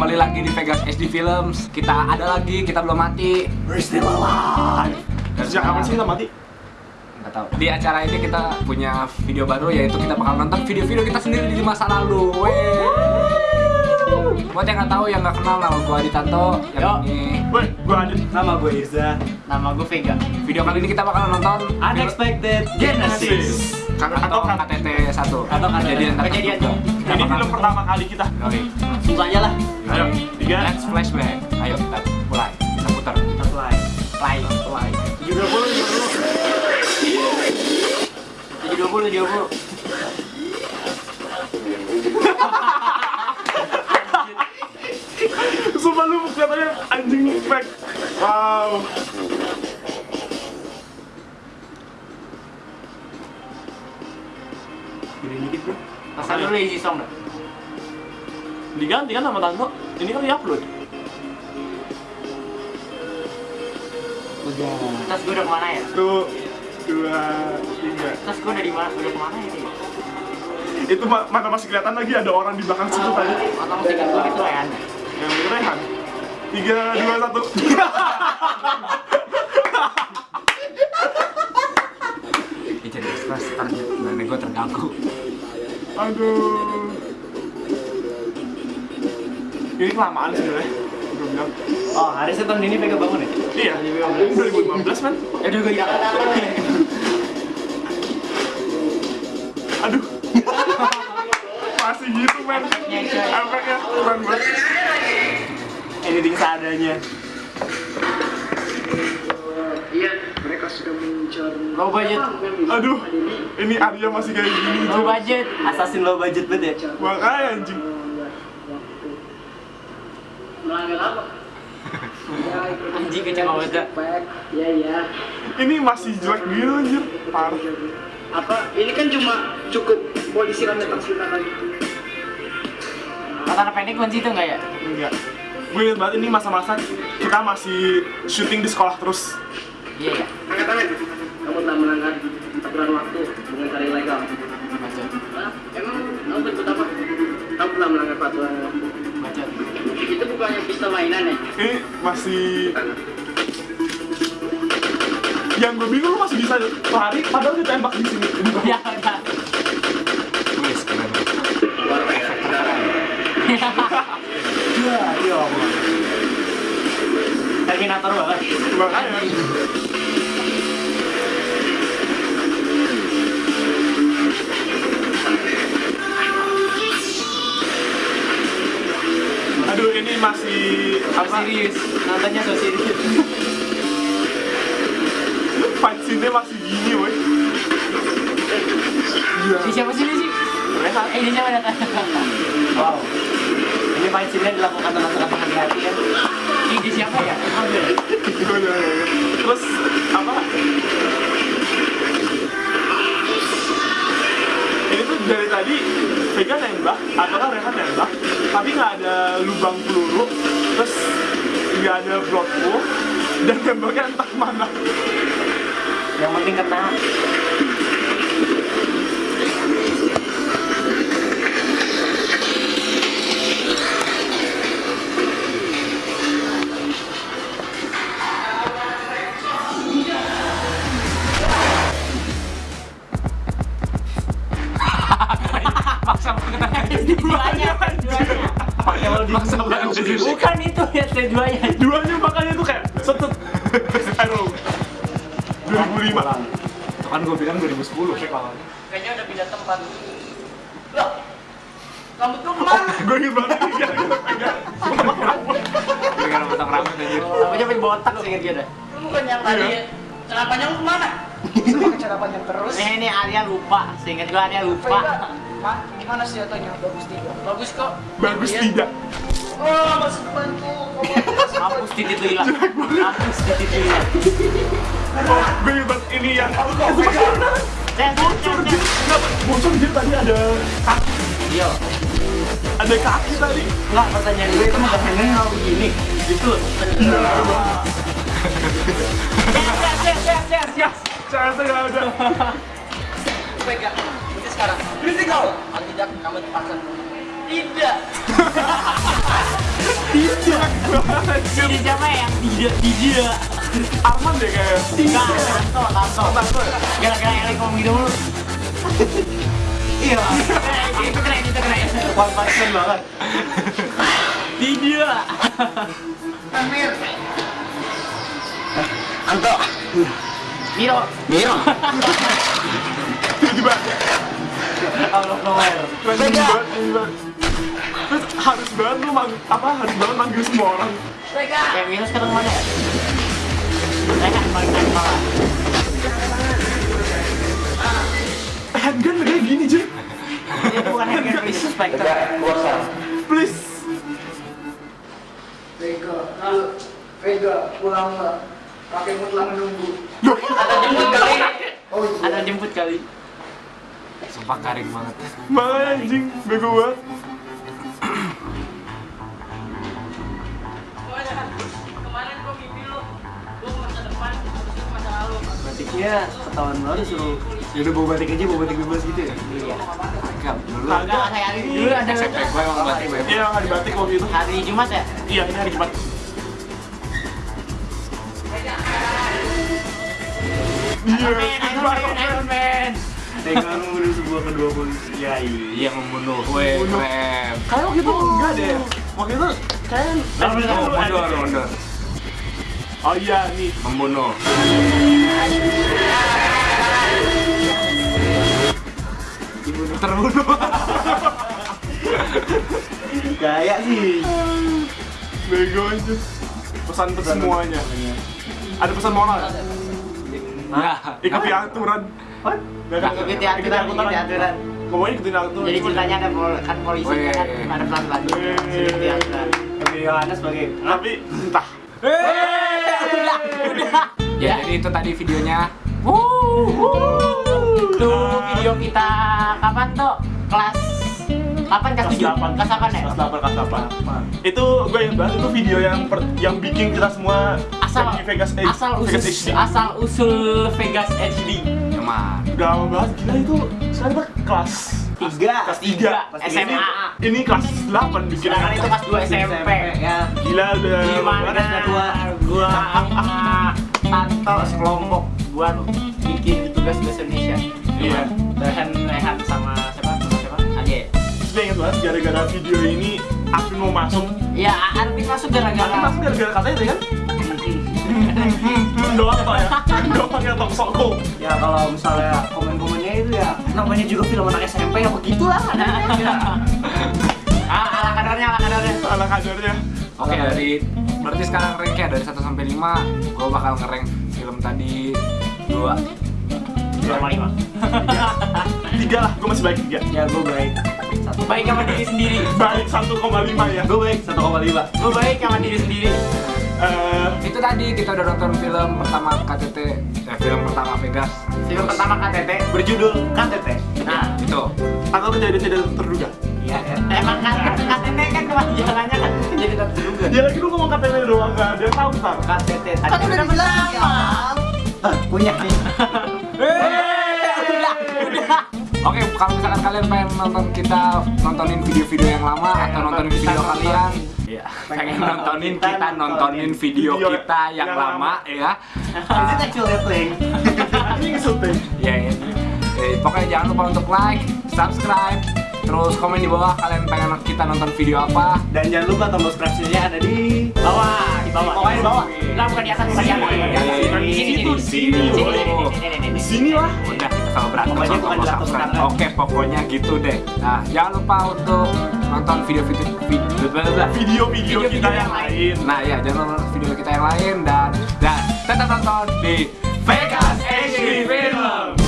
kembali lagi di Vegas SD Films. Kita ada lagi, kita belum mati. We're still alive. Dan Sejak kapan sih kita mati? Nggak tahu. Di acara ini kita punya video baru yaitu kita bakal nonton video-video kita sendiri di masa lalu. Wey. Buat yang nggak tahu, yang nggak kenal nama gue Adi Tanto. Yang Yo. ini Woi, gua Adit. Nama gue Irza. Nama gue Vega. video kali ini kita bakal nonton Unexpected Genesis. Atau, Atau KTT 1 Atau kejadian Kejadian. Kita Ini film pertama kali kita. Yoi. Langsung saja lah. Ayo, tiga. Let's flashback. Ayo, kita mulai. Kita putar. Play. Play. Mulai. Tujuh dua puluh, tujuh puluh. Tujuh dua puluh, tujuh puluh. Sumpah lu katanya anjing fake. Wow. Gini dikit bro. Pasal dulu isi song dah. Diganti kan sama Tanto. Ini kan diupload. Tas gue udah ke mana ya? Tuh, dua, tiga. Tas gue udah di mana? Udah ke mana ya? nih? Itu ma- mana masih kelihatan lagi ada orang di belakang situ tadi. Atau musik gue itu Rehan. Yang Rehan. Tiga, dua, satu. Ini jadi ntar nenek gue terganggu. Aduh. Ini kelamaan sebenarnya. Oh, harusnya tahun ini Vega bangun ya? Iya, ini 2015 man. Ya udah gue hilang. Aduh. Masih gitu man. Efeknya, keren banget. Editing seadanya. Iya, Low budget. Aduh. Ini Arya masih kayak gini. Low budget. Assassin low budget banget ya. Makanya anjing. melanggar apa? ya, ikut Anjing kecil banget ya. Ya ya. Ini masih jelek gitu anjir. Parah. Apa? Ini kan cuma cukup polisi rame tak lagi. Kata pendek kunci itu enggak ya? Enggak. Gue inget banget ini masa-masa kita masih syuting di sekolah terus. Iya ya. Angkat tangan. Kamu telah melanggar aturan waktu dengan cara ilegal. Hah? Emang kamu berbuat apa? Kamu telah melanggar peraturan waktu. Bacot. Itu bukannya pistol mainan ya? Ini masih yang gue bingung lu masih bisa lari padahal ditembak di sini. Ya udah. Wis, keren. Luar biasa. Iya, iya. Terminator banget. Makanya. Serius. Nontonnya so serius. Scene masih gini woi. Iya. Ini siapa sih ini sih? Rehat. Eh, ini siapa datang? Wow. Ini sini dilakukan dengan sangat hati-hati ya. Ini siapa ya? Ambil. Terus apa? Ini tuh dari tadi Vega nembak, atau kan Rehan nembak, tapi nggak ada lubang peluru, terus nggak ada blood pool, dan nembaknya entah ke mana. Yang penting kena. Ya, saya duanya. Duanya makanya tuh kayak setut. Aduh. 2005. Itu kan gue bilang 2010 sih kalau. Kayaknya udah pindah tempat. Loh, kamu tuh ke mana? Gue inget banget ini gara-gara Vega. Dengan potong rambut anjir. Namanya pengen botak sih dia dah. Lu bukan yang tadi cara panjang lu ke mana? Pakai cara panjang terus. Ini ini Arya lupa, seinget gua Arya lupa. Pak, gimana senjatanya? Bagus tidak? Bagus kok. Bagus Iya. tidak. Oh, masuk bantu. Hapus titik hilang. Hapus titik hilang. Inget banget ini yang itu Saya bocor dia. Kenapa? Bocor dia tadi ada kaki. Iya. Ada kaki tadi. Enggak, pertanyaan gue itu bukan hanya kalau begini. Gitu. Siap, siap, siap, siap, siap. Ternyata nggak ada. Pegang. Berhenti sekarang. Berhenti kau. Kalau tidak, kamu dipaksa. Tidak. Tidak. Jadi siapa yang tidak tidak? Arman deh kayak. Enggak, Tanto, Tanto. Tanto. Gara-gara Elik ngomong gitu mulu. Iya. Itu keren, itu keren. One person banget. Tidak. Amir. Anto. Miro. Miro. Tiba-tiba. Random banget. Terus harus banget lu mang apa harus banget manggil semua orang. Kayak Miro sekarang mana ya? Rehan balik lagi malah. Handgun kayak gini cuy. Ini bukan Hagen, please. Spectre. Please. Vega, lalu Vega pulanglah. Kakekmu telah menunggu. Ada jemput kali. Oh iya. Ada jemput kali. Sumpah garing banget. Makanya anjing bego banget. Batiknya ketahuan baru suruh. Yaudah bawa batik aja, bawa batik bebas gitu ya? Iya. Enggak, dulu Enggak, kayak hari ini. Dulu ada SMP gue emang batik bebas. Iya hari batik waktu itu. hari Jumat ya? Iya ini hari Jumat. Iya. Iron Man, Iron Man, Iron Man. Dengan membunuh sebuah kedua polisi. Ya iya. Iya membunuh. Weh, keren. Kayak waktu itu enggak deh. Waktu itu kayak Oh, mundur, mundur. Oh iya nih. Membunuh. Dibunuh terbunuh. Kayak sih. Bego aja. Pesan untuk semuanya. Ada pesan moral ya? Ya, Ikuti aturan. What? Nggak kan? Ikuti aturan, ikuti aturan. Pokoknya ikutin aturan. Jadi ceritanya ada pol- kan polisi kan ada pelan-pelan. Ikuti aturan. Yohanes sebagai Tapi entah. Udah, udah. Ya, jadi itu tadi videonya. Itu video kita kapan tuh? Kelas 8 kelas 7? delapan. Kelas 8 ya? Kelas 8, kelas 8. Itu gue yang bahas itu video yang per- yang bikin kita semua Asal Vegas H- asal Vegas usul HD. asal usul Vegas HD. Emang. Udah lama banget gila itu sekarang kelas tiga. kelas 3 Kelas tiga. SMA. Ini kelas 8 bikin Sedangkan itu kelas 2 SMP. Ya. Gila udah Di lama mana banget. sudah tua. gua Tanto sekelompok buat bikin tugas bahasa Indonesia. Iya. Rehan Rehan sama siapa? Sama siapa? Terus Gue inget banget gara-gara video ini Afin mau masuk Ya, Arvin masuk Afin gara-gara masuk gara-gara katanya itu kan doang toh ya doang ya tong soko Ya kalau misalnya ya namanya juga film anak SMP ya begitulah. ah, ala kadarnya, ala kadarnya. ala kadarnya Oke, dari berarti sekarang ranknya dari 1 sampai 5, gue bakal ngerank film tadi 2. Dua sama lima. tiga lah gue masih baik tiga Ya gue baik. Satu. Baik sama diri sendiri. baik 1,5 ya Gue baik 1,5. Gue baik sama diri sendiri. Eh, Itu tadi kita udah nonton film pertama KTT, eh, film pertama Vegas. Film pertama KTT. Berjudul KTT. Nah, Itu. atau kejadian tidak terduga Iya. ya. emang kan KTT kan kepanjangannya kan jadi tak terduga. ya lagi lu ngomong KTP doang gak ada yang tahu ntar KTT Kan udah bilang punya nih. Oke, kalau misalkan kalian pengen nonton kita nontonin video-video yang lama atau nontonin video kalian, ya, pengen nontonin kita kita nontonin video video kita yang yang lama ya. Is it actually thing? ini ngesulting Ya ini. Eh, pokoknya jangan lupa untuk like, subscribe, terus komen di bawah kalian pengen kita nonton video apa. Dan jangan lupa tombol subscribe-nya ada di Bawah, di bawah. Pokoknya di bawah. Lah bukan di atas, bukan di atas. Di atas. Di sini, Di sini, sini. sini, Sini, sini, sini, sini, sini, di sini. sini lah kalau berantem pokoknya sama bukan sama oke pokoknya gitu deh. Nah jangan lupa untuk nonton video-video video-video kita yang lain. nah ya jangan lupa video kita yang lain dan dan tetap nonton di Vegas HD Film.